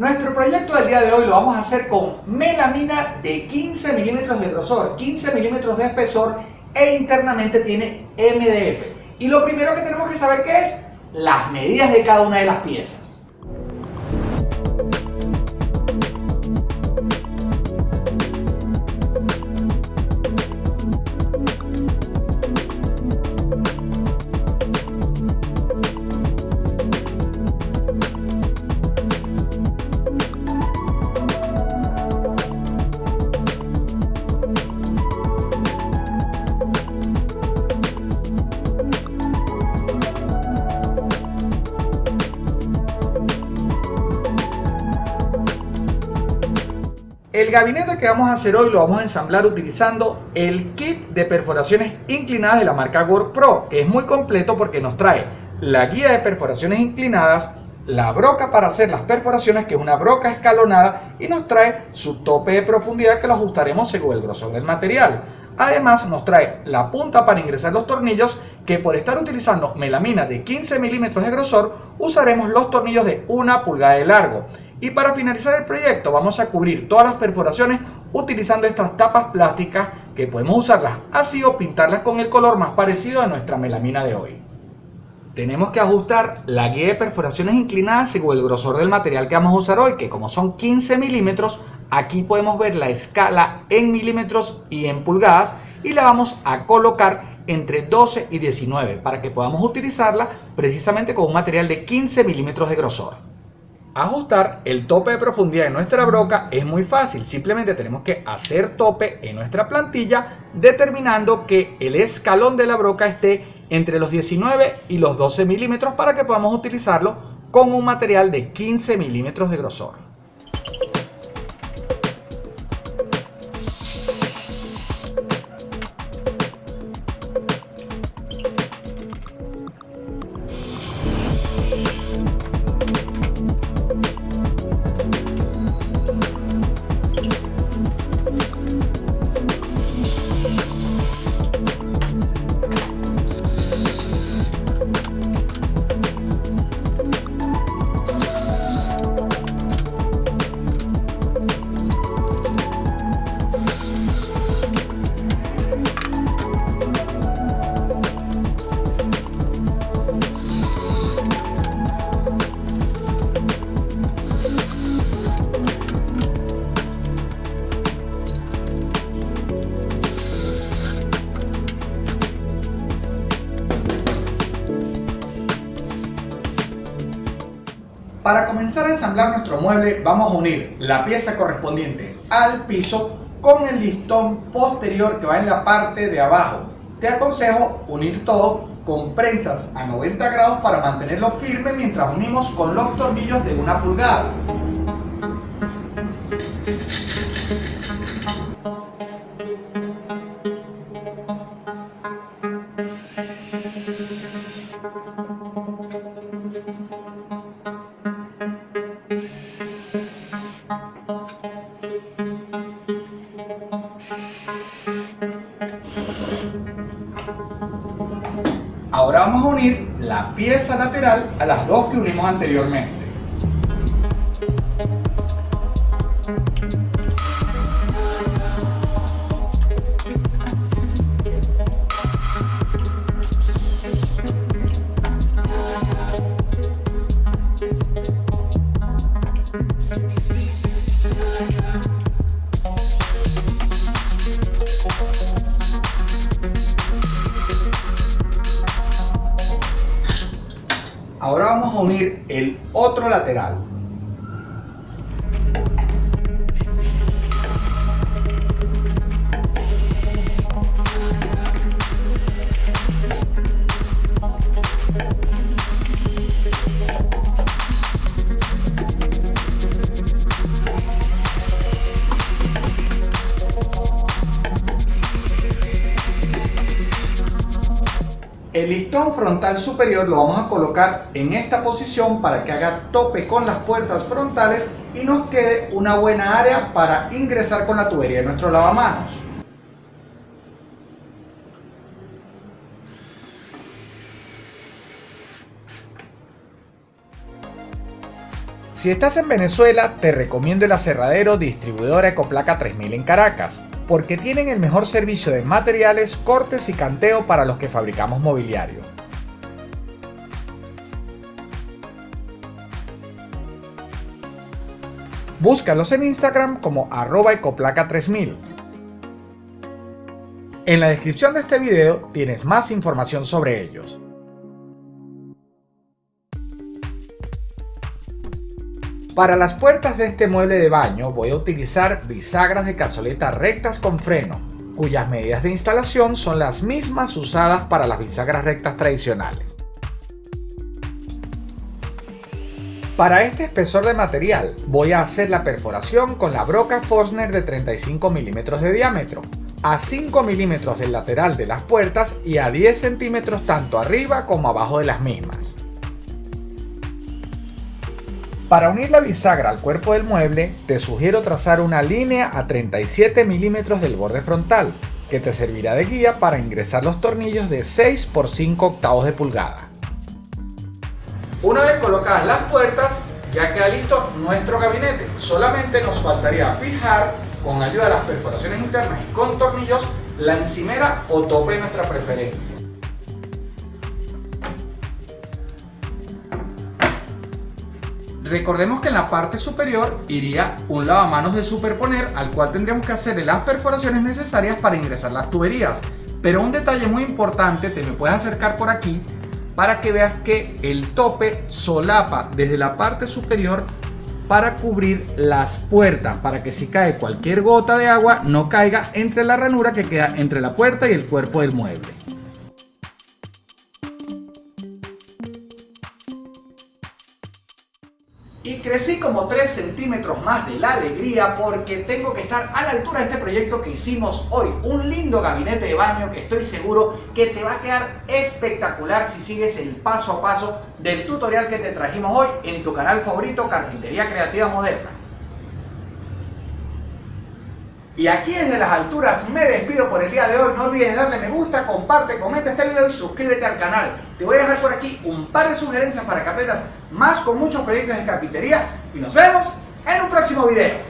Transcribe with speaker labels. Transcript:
Speaker 1: Nuestro proyecto del día de hoy lo vamos a hacer con melamina de 15 milímetros de grosor, 15 milímetros de espesor e internamente tiene MDF. Y lo primero que tenemos que saber qué es las medidas de cada una de las piezas. El gabinete que vamos a hacer hoy lo vamos a ensamblar utilizando el kit de perforaciones inclinadas de la marca Gore Pro, que es muy completo porque nos trae la guía de perforaciones inclinadas, la broca para hacer las perforaciones, que es una broca escalonada, y nos trae su tope de profundidad que lo ajustaremos según el grosor del material. Además nos trae la punta para ingresar los tornillos que por estar utilizando melamina de 15 milímetros de grosor usaremos los tornillos de una pulgada de largo y para finalizar el proyecto vamos a cubrir todas las perforaciones utilizando estas tapas plásticas que podemos usarlas así o pintarlas con el color más parecido a nuestra melamina de hoy. Tenemos que ajustar la guía de perforaciones inclinadas según el grosor del material que vamos a usar hoy, que como son 15 milímetros, aquí podemos ver la escala en milímetros y en pulgadas y la vamos a colocar entre 12 y 19 para que podamos utilizarla precisamente con un material de 15 milímetros de grosor. Ajustar el tope de profundidad de nuestra broca es muy fácil, simplemente tenemos que hacer tope en nuestra plantilla determinando que el escalón de la broca esté entre los 19 y los 12 milímetros para que podamos utilizarlo con un material de 15 milímetros de grosor. Para comenzar a ensamblar nuestro mueble vamos a unir la pieza correspondiente al piso con el listón posterior que va en la parte de abajo. Te aconsejo unir todo con prensas a 90 grados para mantenerlo firme mientras unimos con los tornillos de una pulgada. Vamos a unir la pieza lateral a las dos que unimos anteriormente. El otro lateral. El listón frontal superior lo vamos a colocar en esta posición para que haga tope con las puertas frontales y nos quede una buena área para ingresar con la tubería de nuestro lavamanos. Si estás en Venezuela, te recomiendo el aserradero distribuidora Ecoplaca 3000 en Caracas, porque tienen el mejor servicio de materiales, cortes y canteo para los que fabricamos mobiliario. Búscalos en Instagram como arroba ecoplaca 3000. En la descripción de este video tienes más información sobre ellos. Para las puertas de este mueble de baño voy a utilizar bisagras de cazoleta rectas con freno, cuyas medidas de instalación son las mismas usadas para las bisagras rectas tradicionales. Para este espesor de material voy a hacer la perforación con la broca Forstner de 35 milímetros de diámetro, a 5 milímetros del lateral de las puertas y a 10 centímetros tanto arriba como abajo de las mismas. Para unir la bisagra al cuerpo del mueble, te sugiero trazar una línea a 37 milímetros del borde frontal, que te servirá de guía para ingresar los tornillos de 6 por 5 octavos de pulgada. Una vez colocadas las puertas, ya queda listo nuestro gabinete. Solamente nos faltaría fijar con ayuda de las perforaciones internas y con tornillos la encimera o tope de nuestra preferencia. Recordemos que en la parte superior iría un lavamanos de superponer al cual tendríamos que hacer las perforaciones necesarias para ingresar las tuberías. Pero un detalle muy importante, te me puedes acercar por aquí para que veas que el tope solapa desde la parte superior para cubrir las puertas, para que si cae cualquier gota de agua no caiga entre la ranura que queda entre la puerta y el cuerpo del mueble. Crecí como 3 centímetros más de la alegría porque tengo que estar a la altura de este proyecto que hicimos hoy. Un lindo gabinete de baño que estoy seguro que te va a quedar espectacular si sigues el paso a paso del tutorial que te trajimos hoy en tu canal favorito Carpintería Creativa Moderna. Y aquí desde las alturas me despido por el día de hoy. No olvides darle me gusta, comparte, comenta este video y suscríbete al canal. Te voy a dejar por aquí un par de sugerencias para que más con muchos proyectos de carpintería. Y nos vemos en un próximo video.